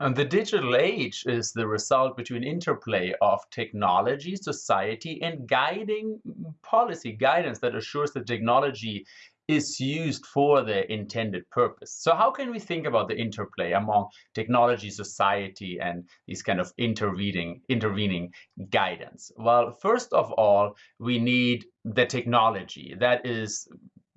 And the digital age is the result between interplay of technology, society, and guiding policy guidance that assures that technology is used for the intended purpose. So how can we think about the interplay among technology, society, and these kind of intervening, intervening guidance? Well, first of all, we need the technology. That is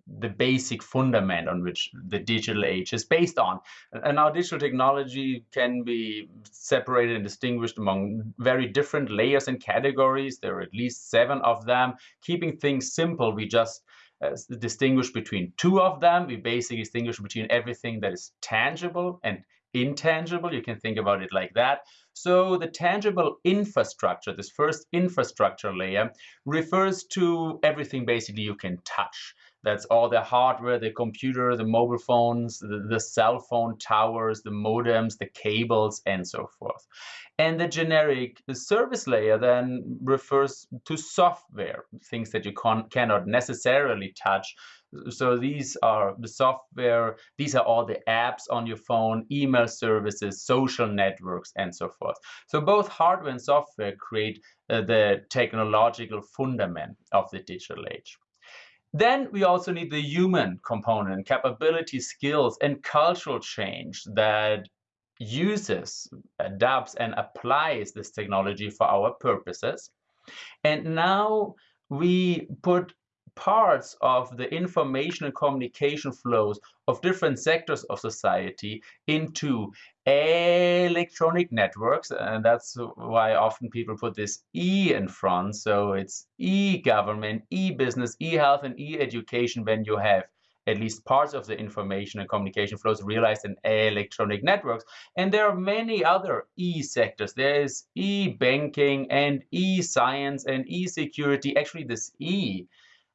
the basic fundament on which the digital age is based on. And now digital technology can be separated and distinguished among very different layers and categories. There are at least seven of them. Keeping things simple, we just uh, distinguish between two of them. We basically distinguish between everything that is tangible and intangible. You can think about it like that. So the tangible infrastructure, this first infrastructure layer, refers to everything basically you can touch. That's all the hardware, the computer, the mobile phones, the, the, cell phone towers, the modems, the cables, and so forth. And the generic service layer then refers to software, things that you cannot necessarily touch. So these are the software, these are all the apps on your phone, email services, social networks, and so forth. So both hardware and software create uh, the technological fundament of the digital age. Then we also need the human component, capability, skills, and cultural change that uses, adapts, and applies this technology for our purposes. And now we put parts of the information and communication flows of different sectors of society into electronic networks and that's why often people put this e in front so it's e-government e-business e-health and e-education when you have at least parts of the information and communication flows realized in electronic networks. And there are many other e-sectors. There is e-banking and e-science and e-security. Actually, this e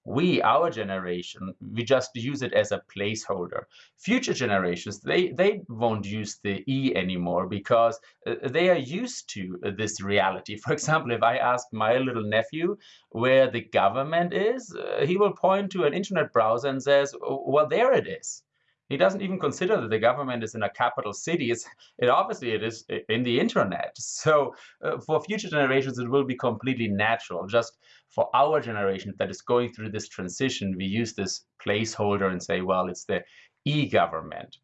we, our generation, we just use it as a placeholder. Future generations, they, they won't use the E anymore because uh, they are used to this reality. For example, if I ask my little nephew where the government is, uh, he will point to an internet browser and says, well, there it is. He doesn't even consider that the government is in a capital city. It's, it obviously it is in the internet. So uh, for future generations, it will be completely natural. Just for our generation that is going through this transition, we use this placeholder and say, well, it's the e-government.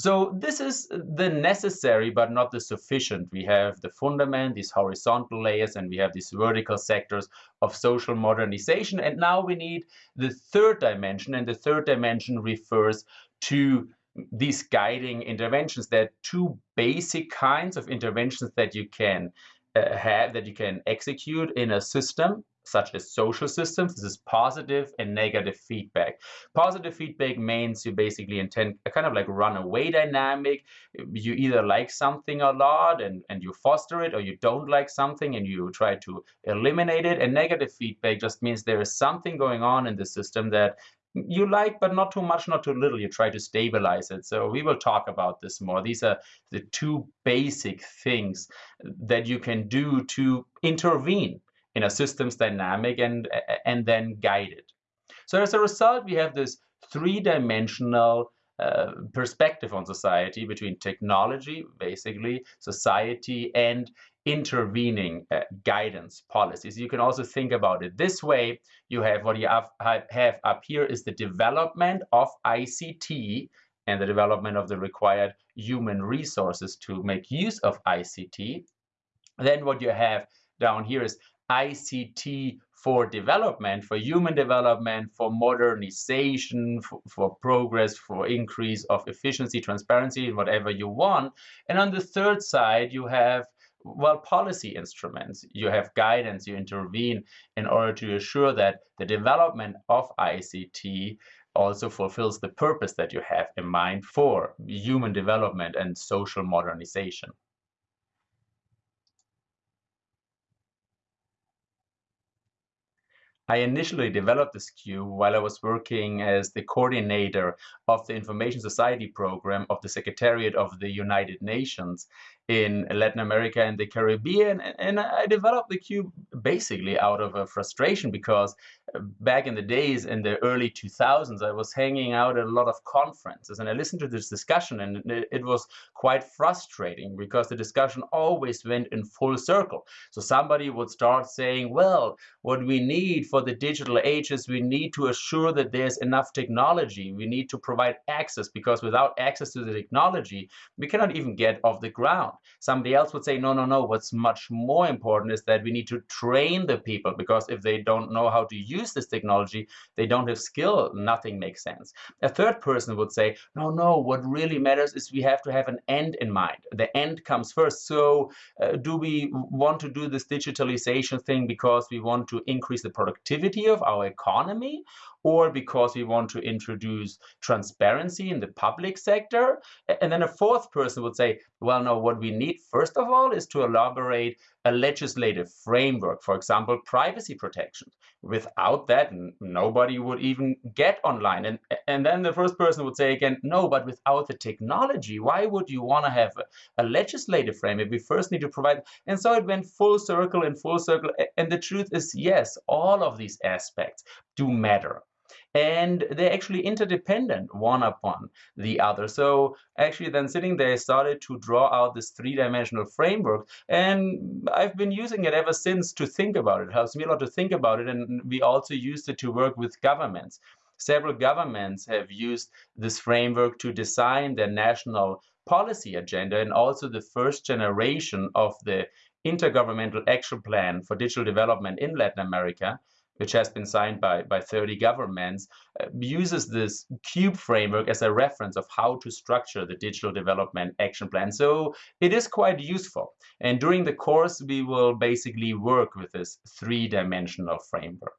So this is the necessary but not the sufficient. We have the fundament, these horizontal layers, and we have these vertical sectors of social modernization. And now we need the third dimension, and the third dimension refers to these guiding interventions. There are two basic kinds of interventions that you can uh, have, that you can execute in a system such as social systems. This is positive and negative feedback. Positive feedback means you basically intend a kind of like runaway dynamic. You either like something a lot and, and you foster it, or you don't like something and you try to eliminate it. And negative feedback just means there is something going on in the system that you like, but not too much, not too little. You try to stabilize it. So we will talk about this more. These are the two basic things that you can do to intervene in a systems dynamic and, and then guided. So as a result, we have this three-dimensional uh, perspective on society between technology, basically, society, and intervening uh, guidance policies. You can also think about it this way. You have what you have, have up here is the development of ICT and the development of the required human resources to make use of ICT. Then what you have down here is ICT for development, for human development, for modernization, for, for, progress, for increase of efficiency, transparency, whatever you want. And on the third side, you have well, policy instruments. You have guidance, you intervene in order to assure that the development of ICT also fulfills the purpose that you have in mind for human development and social modernization. I initially developed this cube while I was working as the coordinator of the Information Society program of the Secretariat of the United Nations in Latin America and the Caribbean. And I developed the cube basically out of a frustration because uh, back in the days in the early 2000s, I was hanging out at a lot of conferences and I listened to this discussion and it was quite frustrating because the discussion always went in full circle. So somebody would start saying, well, what we need for the digital age is we need to assure that there's enough technology. We need to provide access because without access to the technology, we cannot even get off the ground. Somebody else would say, no, no, no, what's much more important is that we need to train the people because if they don't know how to use this technology, they don't have skill, nothing makes sense. A third person would say, no, no, what really matters is we have to have an end in mind. The end comes first. So uh, do we want to do this digitalization thing because we want to increase the productivity of our economy? Or because we want to introduce transparency in the public sector. And then a fourth person would say, well, no, what we need, first of all, is to elaborate a legislative framework, for example, privacy protection. Without that, nobody would even get online. And, and then the first person would say again, no, but without the technology, why would you want to have a, a legislative framework? We first need to provide. And so it went full circle and full circle. And the truth is, yes, all of these aspects do matter and they're actually interdependent one upon the other. So actually then sitting there, I started to draw out this three-dimensional framework, and I've been using it ever since to think about it. It helps me a lot to think about it, and we also used it to work with governments. Several governments have used this framework to design their national policy agenda, and also the first generation of the Intergovernmental Action Plan for Digital Development in Latin America which has been signed by, by 30 governments, uh, uses this CUBE framework as a reference of how to structure the digital development action plan. So it is quite useful. And during the course, we will basically work with this three-dimensional framework.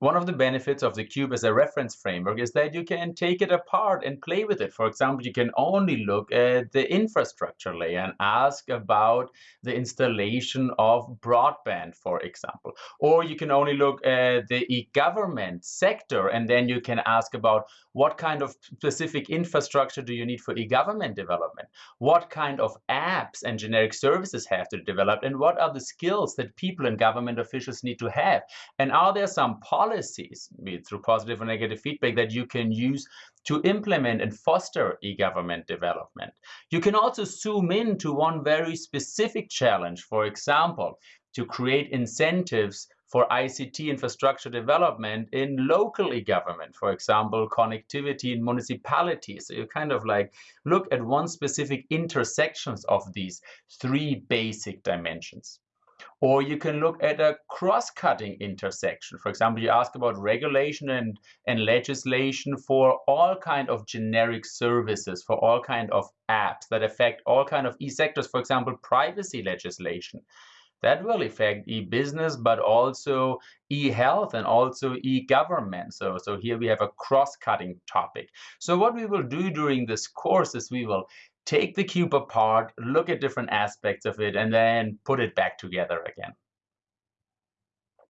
One of the benefits of the cube as a reference framework is that you can take it apart and play with it. For example, you can only look at the infrastructure layer and ask about the installation of broadband, for example. Or you can only look at the e-government sector and then you can ask about what kind of specific infrastructure do you need for e-government development? What kind of apps and generic services have to develop? And what are the skills that people and government officials need to have? And are there some policies policies, be it through positive or negative feedback, that you can use to implement and foster e-government development. You can also zoom in to one very specific challenge, for example, to create incentives for ICT infrastructure development in local e-government, for example, connectivity in municipalities. So you kind of like look at one specific intersections of these three basic dimensions. Or you can look at a cross-cutting intersection. For example, you ask about regulation and, and legislation for all kind of generic services, for all kind of apps that affect all kind of e-sectors, for example, privacy legislation. That will affect e-business, but also e-health and also e-government. So, so here we have a cross-cutting topic. So what we will do during this course is we will take the cube apart, look at different aspects of it, and then put it back together again.